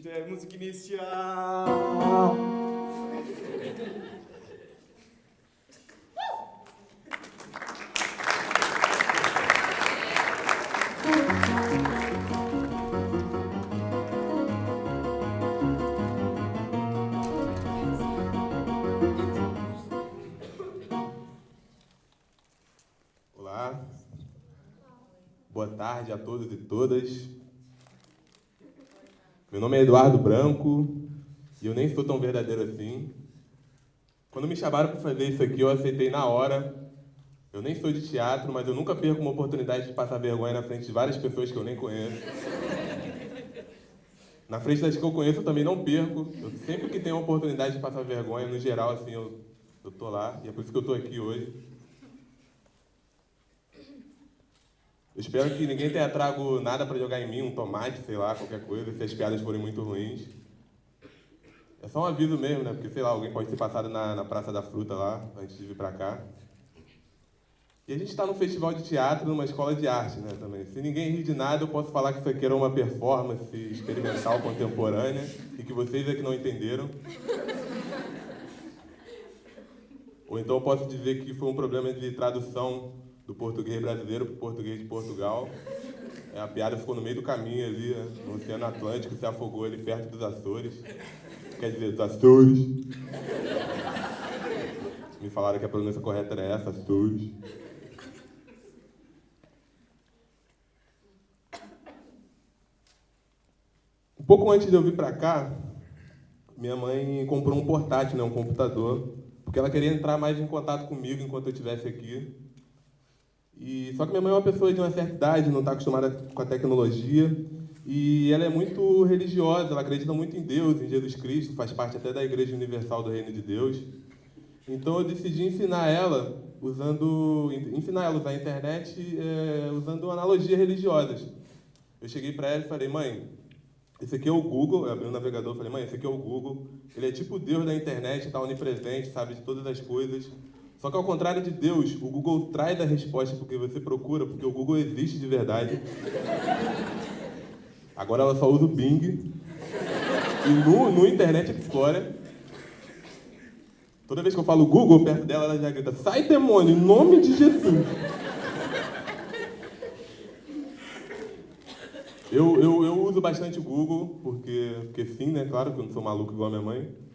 Isto é música inicial. Olá, boa tarde a todos e todas. Nome é Eduardo Branco e eu nem sou tão verdadeiro assim. Quando me chamaram para fazer isso aqui, eu aceitei na hora. Eu nem sou de teatro, mas eu nunca perco uma oportunidade de passar vergonha na frente de várias pessoas que eu nem conheço. Na frente das que eu conheço, eu também não perco. Eu, sempre que tenho a oportunidade de passar vergonha, no geral, assim, eu, eu tô lá. E é por isso que eu tô aqui hoje. Eu espero que ninguém tenha trago nada para jogar em mim, um tomate, sei lá, qualquer coisa, se as piadas forem muito ruins. É só um aviso mesmo, né? Porque, sei lá, alguém pode ter passado na, na Praça da Fruta lá, antes de vir para cá. E a gente está num festival de teatro, numa escola de arte, né, também. Se ninguém rir de nada, eu posso falar que isso aqui era uma performance experimental contemporânea e que vocês é que não entenderam. Ou então eu posso dizer que foi um problema de tradução do português brasileiro para o português de Portugal. É, a piada ficou no meio do caminho ali, no Oceano Atlântico, se afogou ali perto dos Açores. Quer dizer, dos Açores. Me falaram que a pronúncia correta era essa, Açores. Um pouco antes de eu vir para cá, minha mãe comprou um portátil, né, um computador, porque ela queria entrar mais em contato comigo enquanto eu estivesse aqui. E, só que minha mãe é uma pessoa de uma certa idade, não está acostumada com a tecnologia, e ela é muito religiosa, ela acredita muito em Deus, em Jesus Cristo, faz parte até da Igreja Universal do Reino de Deus. Então eu decidi ensinar ela usando, ensinar ela a usar a internet é, usando analogias religiosas. Eu cheguei para ela e falei, mãe, esse aqui é o Google, eu abri o navegador e falei, mãe, esse aqui é o Google, ele é tipo Deus da internet, está onipresente, sabe de todas as coisas. Só que ao contrário de Deus, o Google traz a resposta porque você procura, porque o Google existe de verdade. Agora ela só usa o Bing. E no, no Internet Explorer, toda vez que eu falo Google perto dela, ela já grita, sai demônio, em nome de Jesus. Eu, eu, eu uso bastante o Google, porque, porque sim, né? Claro que eu não sou maluco igual a minha mãe.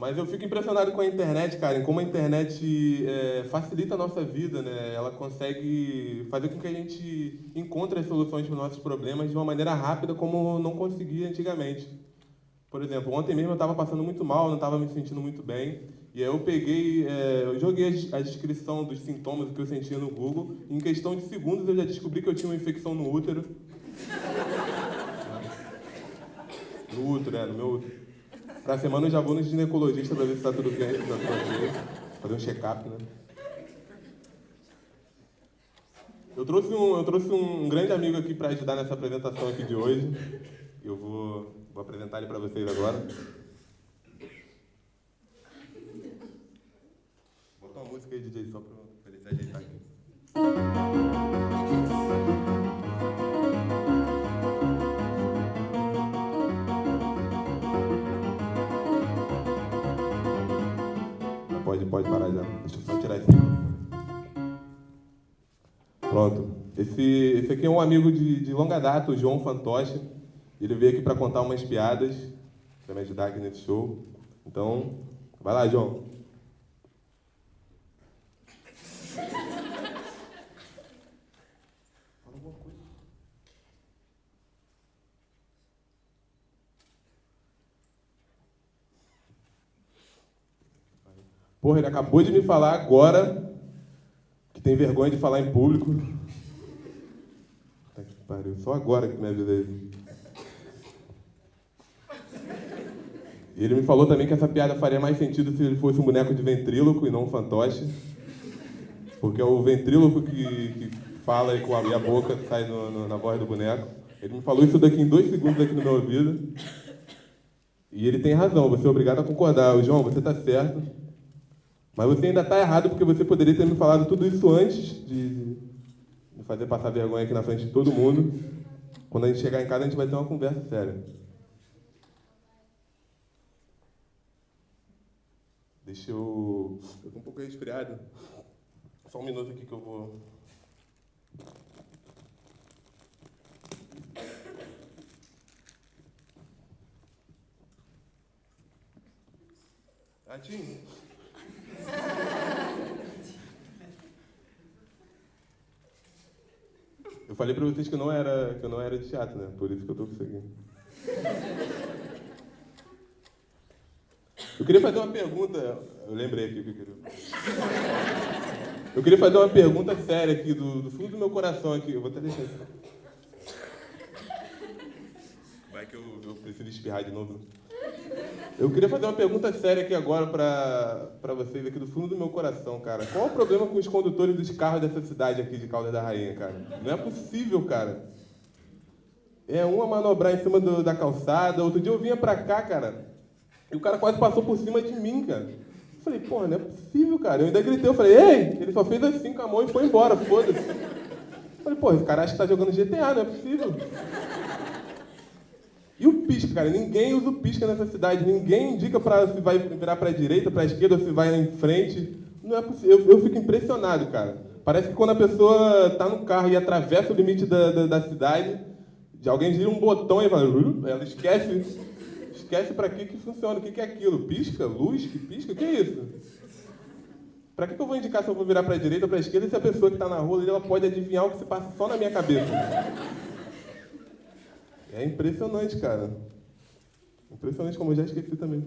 Mas eu fico impressionado com a internet, cara, em como a internet é, facilita a nossa vida, né? Ela consegue fazer com que a gente encontre as soluções para os nossos problemas de uma maneira rápida, como não conseguia antigamente. Por exemplo, ontem mesmo eu estava passando muito mal, não estava me sentindo muito bem. E aí eu peguei, é, eu joguei a descrição dos sintomas que eu sentia no Google. E em questão de segundos eu já descobri que eu tinha uma infecção no útero. No útero, é, no meu útero. Pra semana eu já vou no ginecologista pra ver se tá tudo bem, tá tudo bem. Fazer um check-up, né? Eu trouxe, um, eu trouxe um grande amigo aqui para ajudar nessa apresentação aqui de hoje. Eu vou, vou apresentar ele para vocês agora. Bota uma música aí, DJ, só para ele se ajeitar aqui. Pode, parar já. Deixa eu só tirar esse. Pronto. Esse, esse aqui é um amigo de, de longa data, o João Fantoche. Ele veio aqui para contar umas piadas, para me ajudar aqui nesse show. Então, vai lá, João. Porra, ele acabou de me falar agora que tem vergonha de falar em público. Tá que pariu, só agora que me avisei. E ele me falou também que essa piada faria mais sentido se ele fosse um boneco de ventríloco e não um fantoche. Porque é o ventríloco que, que fala e com a, e a boca sai no, no, na voz do boneco. Ele me falou isso daqui em dois segundos aqui no meu ouvido. E ele tem razão, você é obrigado a concordar. O João, você está certo. Mas você ainda está errado porque você poderia ter me falado tudo isso antes de me fazer passar vergonha aqui na frente de todo mundo. Quando a gente chegar em casa, a gente vai ter uma conversa séria. Deixa eu. Eu tô um pouco resfriado. Só um minuto aqui que eu vou. Gatinho. Eu falei pra vocês que eu não era, que eu não era de teatro, né? Por isso que eu tô conseguindo. Eu queria fazer uma pergunta. Eu lembrei aqui o que eu queria. Eu queria fazer uma pergunta séria aqui, do, do fundo do meu coração aqui. Eu vou até deixar isso. Vai que eu, eu preciso espirrar de novo. Eu queria fazer uma pergunta séria aqui agora para vocês, aqui do fundo do meu coração, cara. Qual o problema com os condutores dos carros dessa cidade aqui de Caldas da Rainha, cara? Não é possível, cara. É uma manobrar em cima do, da calçada. Outro dia eu vinha pra cá, cara, e o cara quase passou por cima de mim, cara. Eu falei, porra, não é possível, cara. Eu ainda gritei, eu falei, ei! Ele só fez assim com a mão e foi embora, foda-se. Falei, pô, esse cara acha que tá jogando GTA, não é possível. Pisca, cara? Ninguém usa o pisca nessa cidade. Ninguém indica para se vai virar para a direita, para a esquerda, se vai em frente. Não é possível. Eu, eu, fico impressionado, cara. Parece que quando a pessoa está no carro e atravessa o limite da, da, da cidade, de alguém gira um botão e vai, ela esquece, esquece para que que funciona, o que que é aquilo? Pisca, luz, que pisca, o que é isso? Para que, que eu vou indicar se eu vou virar para a direita ou para a esquerda se a pessoa que está na rua ela pode adivinhar o que se passa só na minha cabeça? É impressionante, cara. Impressionante como eu já esqueci também.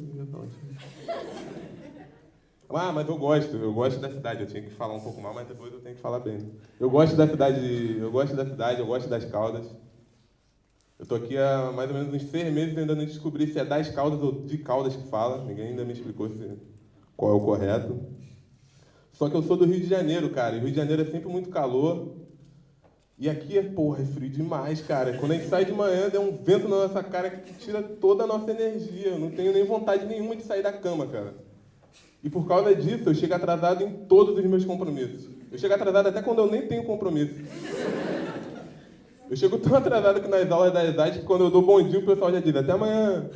Ah, mas eu gosto, eu gosto da cidade. Eu tinha que falar um pouco mal, mas depois eu tenho que falar bem. Eu gosto da cidade, eu gosto da cidade, eu gosto das Caldas. Eu tô aqui há mais ou menos uns seis meses ainda não descobri se é das Caldas ou de Caldas que fala. Ninguém ainda me explicou se, qual é o correto. Só que eu sou do Rio de Janeiro, cara. E Rio de Janeiro é sempre muito calor. E aqui é, porra, é frio demais, cara. Quando a gente sai de manhã, dá um vento na nossa cara que tira toda a nossa energia. Eu não tenho nem vontade nenhuma de sair da cama, cara. E por causa disso, eu chego atrasado em todos os meus compromissos. Eu chego atrasado até quando eu nem tenho compromisso. Eu chego tão atrasado que nas aulas da ESAD que quando eu dou bom dia, o pessoal já diz até amanhã.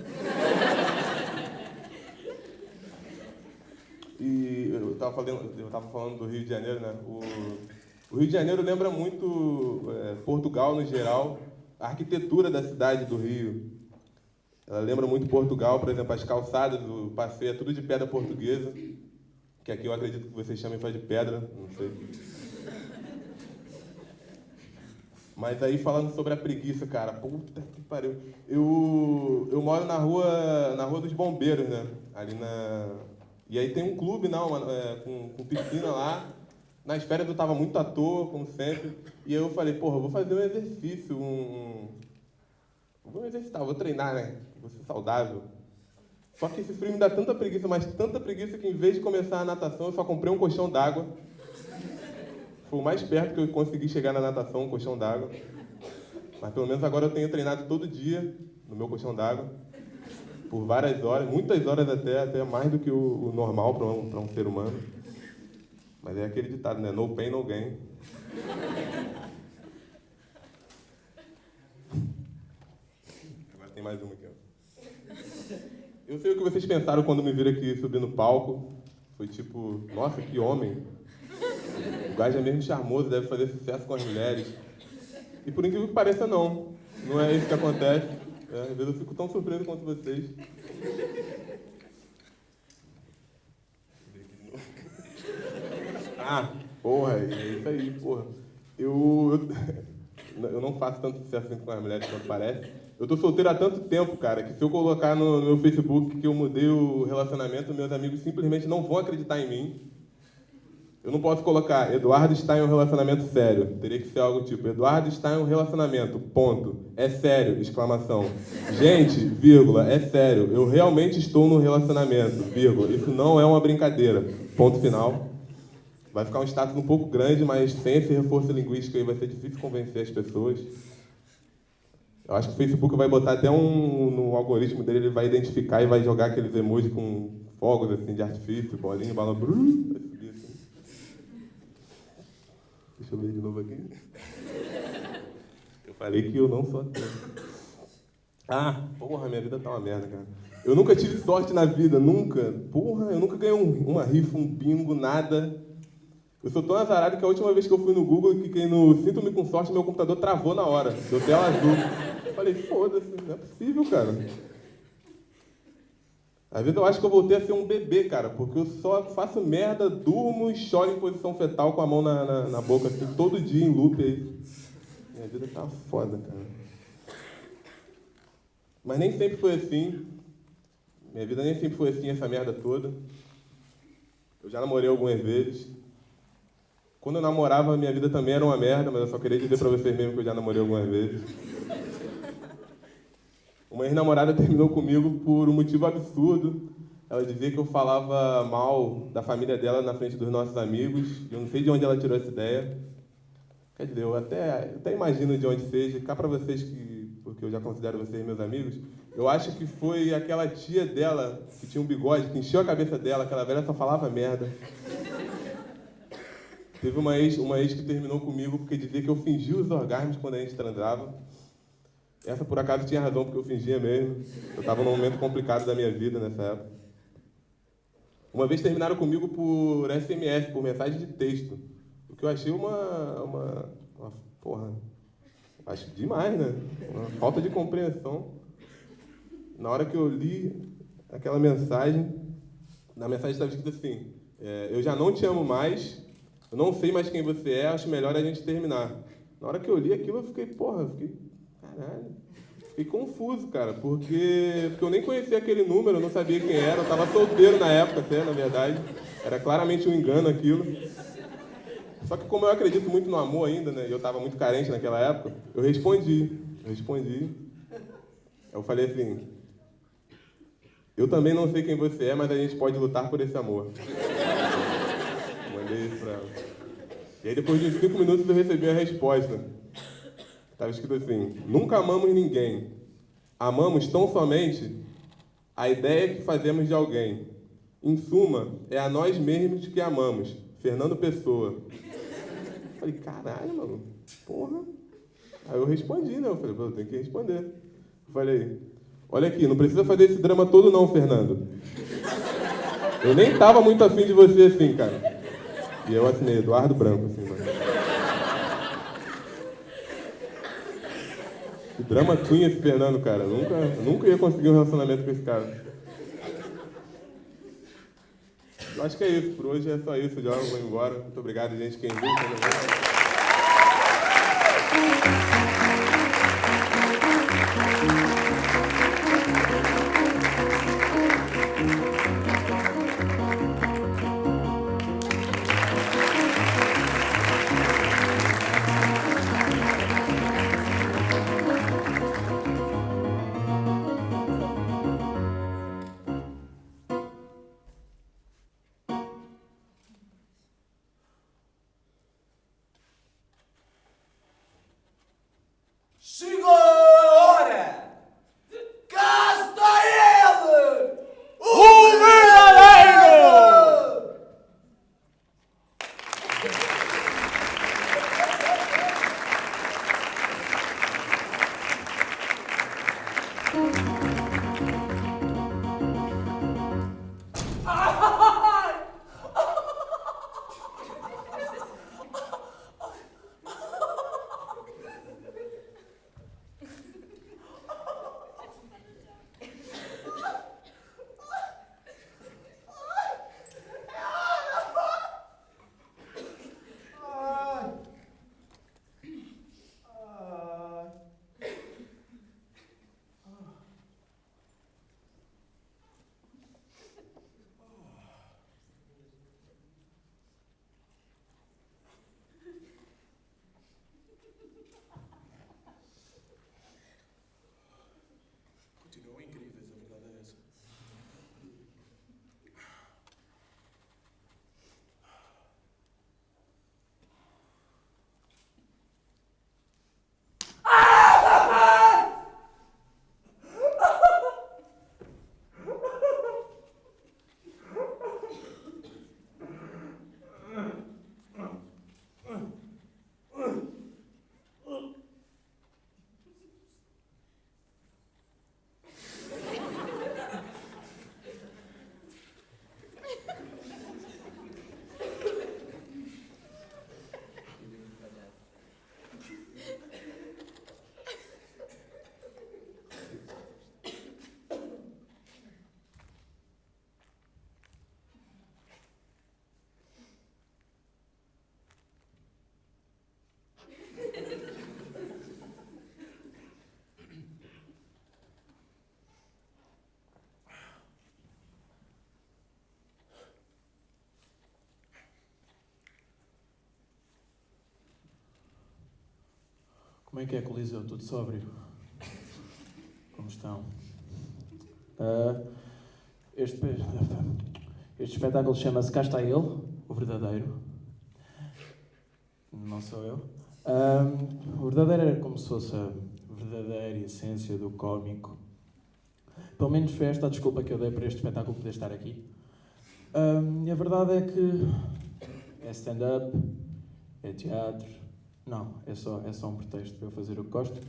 E eu estava falando, eu tava falando do Rio de Janeiro, né? O, o Rio de Janeiro lembra muito é, Portugal no geral, a arquitetura da cidade do Rio. Ela lembra muito Portugal, por exemplo, as calçadas do passeio é tudo de pedra portuguesa, que aqui eu acredito que vocês chamem só de pedra, não sei. Mas aí falando sobre a preguiça, cara, puta que pariu. Eu, eu moro na rua, na rua dos bombeiros, né? Ali na. E aí tem um clube não, é, com, com piscina lá. Nas férias eu estava muito à toa, como sempre, e eu falei, porra, vou fazer um exercício, um... Vou exercitar, vou treinar, né? Vou ser saudável. Só que esse frio me dá tanta preguiça, mas tanta preguiça que em vez de começar a natação, eu só comprei um colchão d'água. Foi o mais perto que eu consegui chegar na natação, um colchão d'água. Mas pelo menos agora eu tenho treinado todo dia no meu colchão d'água. Por várias horas, muitas horas até, até mais do que o, o normal para um, um ser humano. Mas é aquele ditado, né? No pain, no gain. Agora tem mais uma aqui. Eu sei o que vocês pensaram quando me viram aqui subir no palco. Foi tipo, nossa, que homem. O gajo é mesmo charmoso, deve fazer sucesso com as mulheres. E por incrível que pareça, não. Não é isso que acontece. É, às vezes eu fico tão surpreso quanto vocês. Ah, porra, é isso aí, porra. Eu, eu, não faço tanto sucesso assim com as mulheres quanto parece. Eu tô solteiro há tanto tempo, cara, que se eu colocar no, no meu Facebook que eu mudei o relacionamento, meus amigos simplesmente não vão acreditar em mim. Eu não posso colocar Eduardo está em um relacionamento sério. Teria que ser algo tipo Eduardo está em um relacionamento, ponto. É sério, exclamação. Gente, vírgula, é sério. Eu realmente estou no relacionamento, vírgula. Isso não é uma brincadeira. Ponto final. Vai ficar um status um pouco grande, mas sem esse reforço linguístico aí vai ser difícil convencer as pessoas. Eu acho que o Facebook vai botar até um no algoritmo dele, ele vai identificar e vai jogar aqueles emojis com fogos assim de artifício, bolinha, bala. Assim. Deixa eu ver de novo aqui. Eu falei que eu não sou ateu. Ah, porra, minha vida tá uma merda, cara. Eu nunca tive sorte na vida, nunca. Porra, eu nunca ganhei um, uma rifa, um bingo, nada. Eu sou tão azarado que a última vez que eu fui no Google e cliquei no Sinto-me com sorte, meu computador travou na hora. Deu tela azul. Falei, foda-se, não é possível, cara. Às vezes eu acho que eu voltei a ser um bebê, cara, porque eu só faço merda, durmo e choro em posição fetal com a mão na, na, na boca, assim, todo dia em loop aí. Minha vida tá foda, cara. Mas nem sempre foi assim. Minha vida nem sempre foi assim, essa merda toda. Eu já namorei algumas vezes. Quando eu namorava, minha vida também era uma merda, mas eu só queria dizer pra vocês mesmo que eu já namorei algumas vezes. Uma ex-namorada terminou comigo por um motivo absurdo. Ela dizia que eu falava mal da família dela na frente dos nossos amigos. E eu não sei de onde ela tirou essa ideia. Quer dizer, eu até, eu até imagino de onde seja. Cá para vocês que, porque eu já considero vocês meus amigos, eu acho que foi aquela tia dela que tinha um bigode, que encheu a cabeça dela. Aquela velha só falava merda. Teve uma ex, uma ex que terminou comigo porque dizia que eu fingia os orgasmos quando a gente transava. Essa, por acaso, tinha razão, porque eu fingia mesmo. Eu estava num momento complicado da minha vida nessa época. Uma vez terminaram comigo por SMS, por mensagem de texto. O que eu achei uma. uma, uma porra. Acho demais, né? Uma falta de compreensão. Na hora que eu li aquela mensagem, na mensagem estava escrito assim: é, Eu já não te amo mais, eu não sei mais quem você é, acho melhor a gente terminar. Na hora que eu li aquilo, eu fiquei, porra, fiquei Caralho. Fiquei confuso, cara, porque, porque eu nem conhecia aquele número, eu não sabia quem era, eu estava solteiro na época até, na verdade. Era claramente um engano aquilo. Só que como eu acredito muito no amor ainda, né, e eu estava muito carente naquela época, eu respondi. Eu respondi. Eu falei assim, eu também não sei quem você é, mas a gente pode lutar por esse amor. Mandei isso pra ela. E aí depois de cinco minutos eu recebi a resposta. Estava escrito assim: Nunca amamos ninguém. Amamos tão somente a ideia que fazemos de alguém. Em suma, é a nós mesmos que amamos. Fernando Pessoa. Falei, caralho, mano, porra. Aí eu respondi, né? Eu falei, eu tenho que responder. Eu falei, olha aqui, não precisa fazer esse drama todo não, Fernando. Eu nem tava muito afim de você assim, cara. E eu assinei Eduardo Branco, assim. Que drama queen esse Fernando, cara. Nunca, nunca ia conseguir um relacionamento com esse cara. Eu acho que é isso. Por hoje é só isso. Já vou embora. Muito obrigado, gente. Quem viu. Como é que é, Coliseu? Tudo sóbrio? Como estão? Ah, este, este espetáculo chama-se Cá está ele, o verdadeiro. Não sou eu. Ah, o verdadeiro era como se fosse a verdadeira essência do cómico. Pelo menos foi esta a desculpa que eu dei para este espetáculo poder estar aqui. Ah, e a verdade é que é stand-up, é teatro. Não, é só, é só um pretexto para eu fazer o que gosto.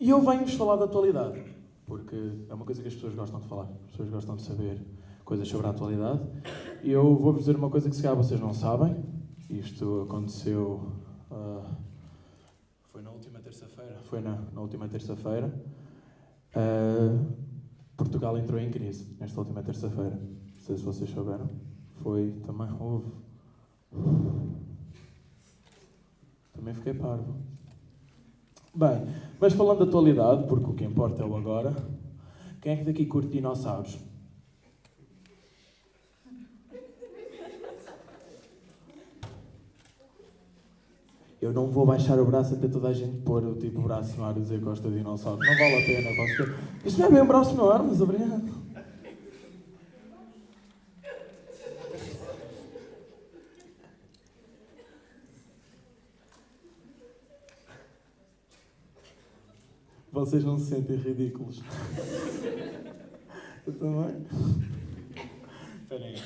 E eu venho-vos falar da atualidade, porque é uma coisa que as pessoas gostam de falar. As pessoas gostam de saber coisas sobre a atualidade. E eu vou-vos dizer uma coisa que se calhar vocês não sabem. Isto aconteceu. ah, foi na última terça-feira. Foi na, na última terça-feira. Ah, Portugal entrou em crise nesta última terça-feira. Não sei se vocês souberam. Foi também. Houve. Também fiquei parvo. Bem, mas falando da atualidade, porque o que importa é o agora, quem é que daqui curte dinossauros? Eu não vou baixar o braço até toda a gente pôr o tipo braço no ar e dizer que gosta de dinossauros. Não vale a pena. Isto não é bem um braço no ar, mas obrigado. Vocês não se sentem ridículos. Eu também. Espera aí.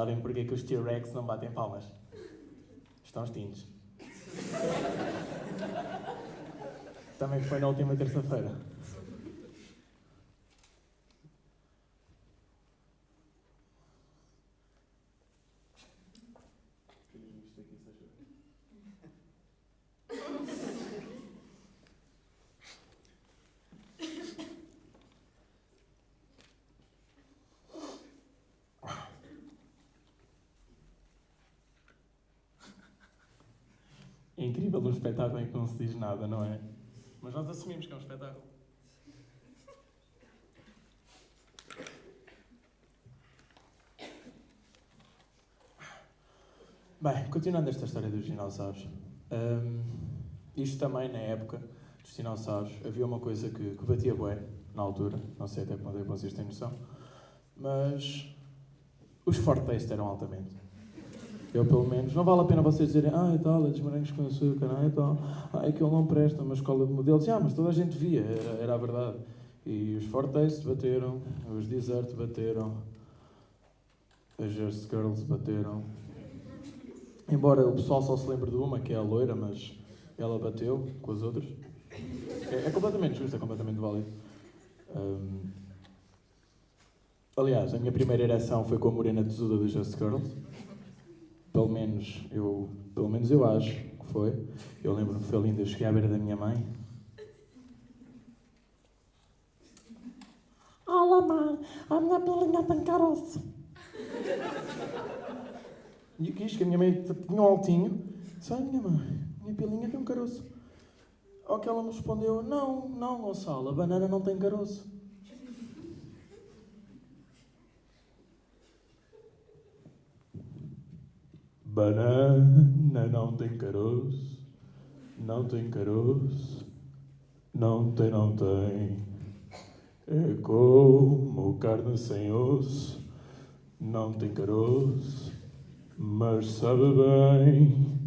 Sabem porquê que os T-Rex não batem palmas? Estão extintos. Também foi na última terça-feira. É incrível um espetáculo em que não se diz nada, não é? Mas nós assumimos que é um espetáculo. Bem, continuando esta história dos dinossauros. hum, isto também, na época dos dinossauros, havia uma coisa que, que batia bué, na altura. Não sei até quando é vocês têm noção. Mas os fortes eram altamente. Eu, pelo menos, não vale a pena vocês dizerem, ah, e tal, é dos morangos com açúcar, ah, e tal, ah, aquilo não presta, uma escola de modelos. Ah, mas toda a gente via, era, era a verdade. E os Fortaste bateram, os Desert bateram, as Just Girls bateram. Embora o pessoal só se lembre de uma, que é a loira, mas ela bateu com as outras. É, é completamente justo, é completamente válido. Hum, aliás, a minha primeira ereção foi com a morena tesuda das Just Girls. Pelo menos eu, pelo menos eu acho que foi. Eu lembro-me que foi lindo, eu cheguei à beira da minha mãe. Olá, mãe, a minha pilinha tem caroço. E eu quis que a minha mãe tinha um altinho. Disse, ai, minha mãe, minha pilinha tem um caroço. Ao que ela me respondeu, não, não, Gonçalo, a banana não tem caroço. Banana não tem caroço, não tem caroço, não tem, não tem. É como carne sem osso, não tem caroço, mas sabe bem.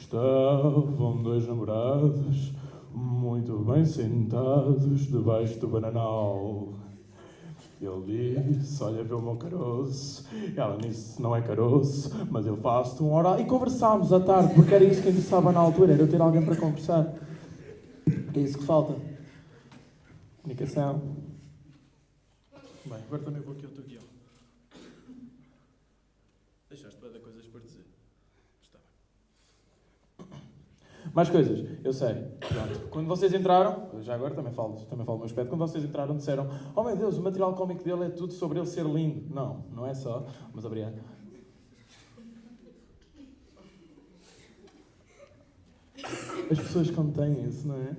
Estavam dois namorados, muito bem sentados, debaixo do bananal. Ele disse, olha, o meu caroço. Ela disse, não é caroço, mas eu faço-te um oral. E conversámos à tarde, porque era isso que interessava na altura, era eu ter alguém para conversar. É isso que falta. Comunicação. Bem, agora também vou aqui ao teu guião. Deixaste bem de coisas para dizer. Está bem. Mais coisas, eu sei. Pronto. Quando vocês entraram, já agora também falo, também falo do meu aspecto, quando vocês entraram disseram Oh meu Deus, o material cómico dele é tudo sobre ele ser lindo. Não, não é só, mas obrigado. As pessoas contêm isso, não é?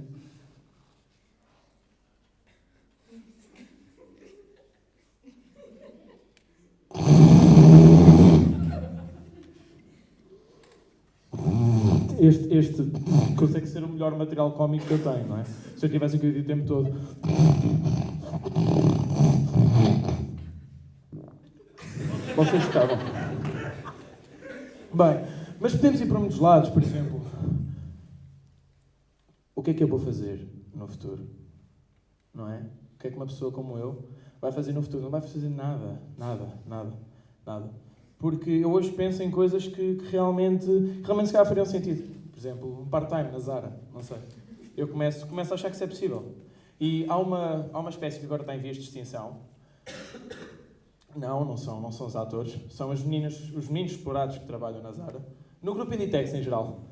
Este, este consegue ser o melhor material cómico que eu tenho, não é? Se eu tivesse aqui o tempo todo. Vocês estavam. Bem, mas podemos ir para muitos lados, por exemplo. O que é que eu vou fazer no futuro? Não é? O que é que uma pessoa como eu vai fazer no futuro? Não vai fazer nada, nada, nada, nada. Porque eu hoje penso em coisas que, que realmente, realmente se calhar fariam sentido. Por exemplo, um part-time na Zara, não sei. Eu começo, começo a achar que isso é possível. E há uma, há uma espécie que agora está em vias de extinção. Não, não são, não são os atores. São os meninos, os meninos explorados que trabalham na Zara. No grupo Inditex, em geral.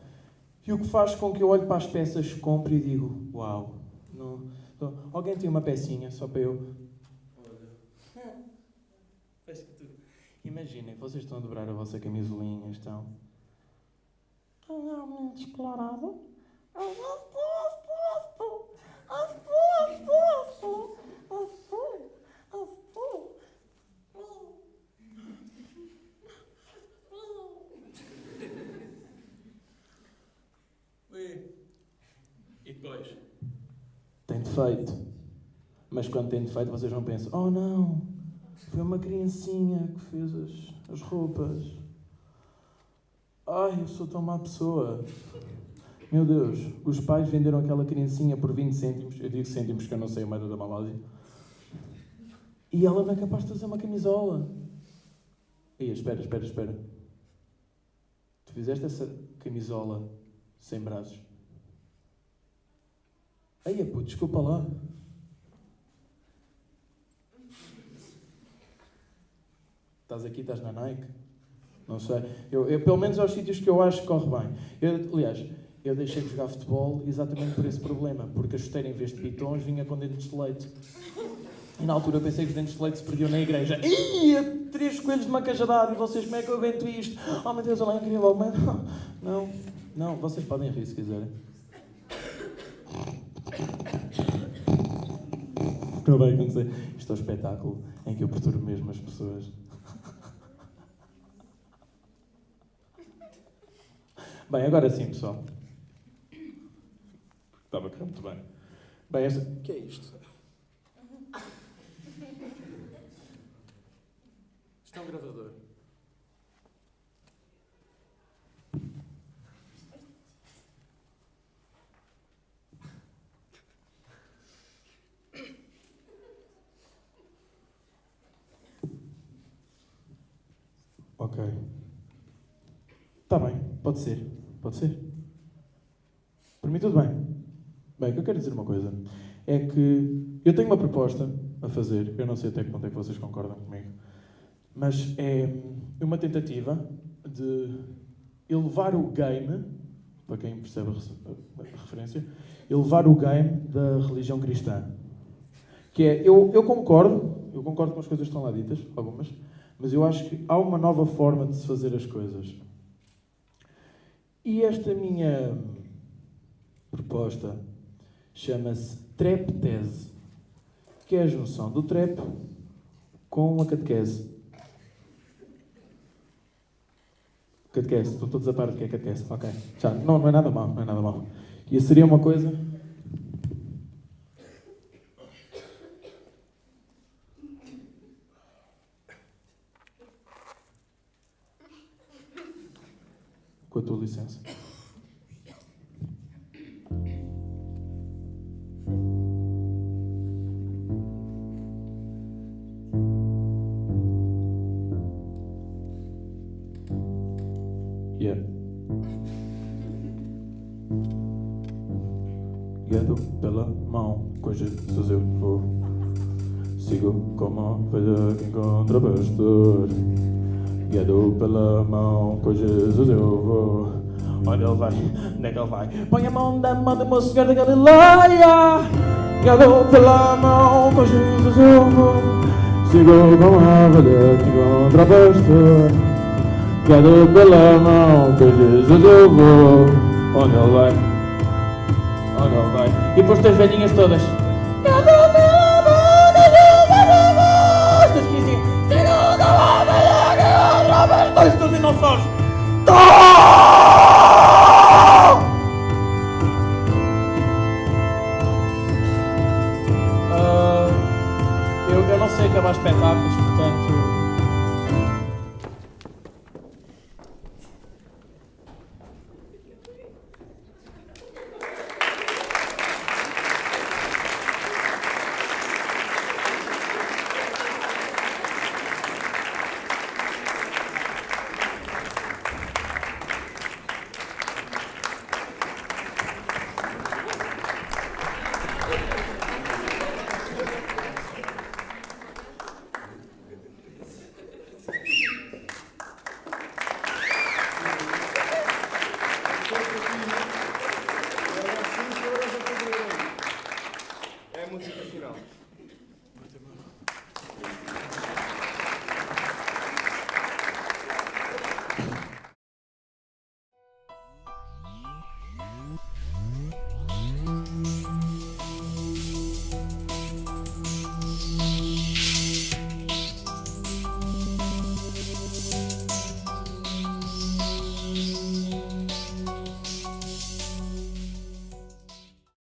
E o que faz com que eu olhe para as peças, compre e digo, uau, não, não, alguém tem uma pecinha só para eu... Imaginem, vocês estão a dobrar a vossa camisolinha, estão... Realmente explorado. E depois? Tem defeito. Mas quando tem defeito, vocês não pensam: oh não, foi uma criancinha que fez as, as roupas. Ai, eu sou tão má pessoa. Meu Deus, os pais venderam aquela criancinha por 20 cêntimos. Eu digo cêntimos porque eu não sei a moeda da Malásia. E ela não é capaz de fazer uma camisola. E espera, espera, espera. Tu fizeste essa camisola sem braços. Aí, pô, desculpa lá. Estás aqui, estás na Nike? Não sei. Eu, eu, pelo menos aos sítios que eu acho que corre bem. Eu, aliás, eu deixei de jogar futebol exatamente por esse problema, porque a chuteira, em vez de pitons, vinha com dentes de leite. E na altura eu pensei que os dentes de leite se perdiam na igreja. Ia! Três coelhos de uma cajadada e vocês, como é que eu aguento isto? Oh meu Deus, olha lá, incrível. Mas, não, não, vocês podem rir se quiserem. Não vai acontecer. Isto é um espetáculo em que eu perturbo mesmo as pessoas. Bem, agora sim, pessoal. Estava correr muito bem. Bem, esta... O que é isto? Isto é um gravador. Ok. Está bem, pode ser. Pode ser. Para mim, tudo bem. Bem, o que eu quero dizer uma coisa é que eu tenho uma proposta a fazer, eu não sei até que ponto é que vocês concordam comigo, mas é uma tentativa de elevar o game, para quem percebe a referência, elevar o game da religião cristã. Que é, eu, eu concordo, eu concordo com as coisas que estão lá ditas, algumas, mas eu acho que há uma nova forma de se fazer as coisas. E esta minha proposta chama-se trap-tese, que é a junção do trap com a catequese. Catequese, estão todos a par do que é catequese. Ok, já, não, não é nada mal, não é nada mal. E seria uma coisa com a tua licença. Mão, com Jesus eu vou. Onde ele vai, onde é que ele vai? Põe a mão da mão do meu Senhor da Galileia. Guiado pela mão, com Jesus eu vou. Sigo como a ovelha que encontra pastor. Pela mão, com Jesus eu vou. Onde ele vai? Onde ele vai? E depois as velhinhas todas. Pastor. Estes dinossauros. Ah, eu, eu não sei acabar espetáculos, portanto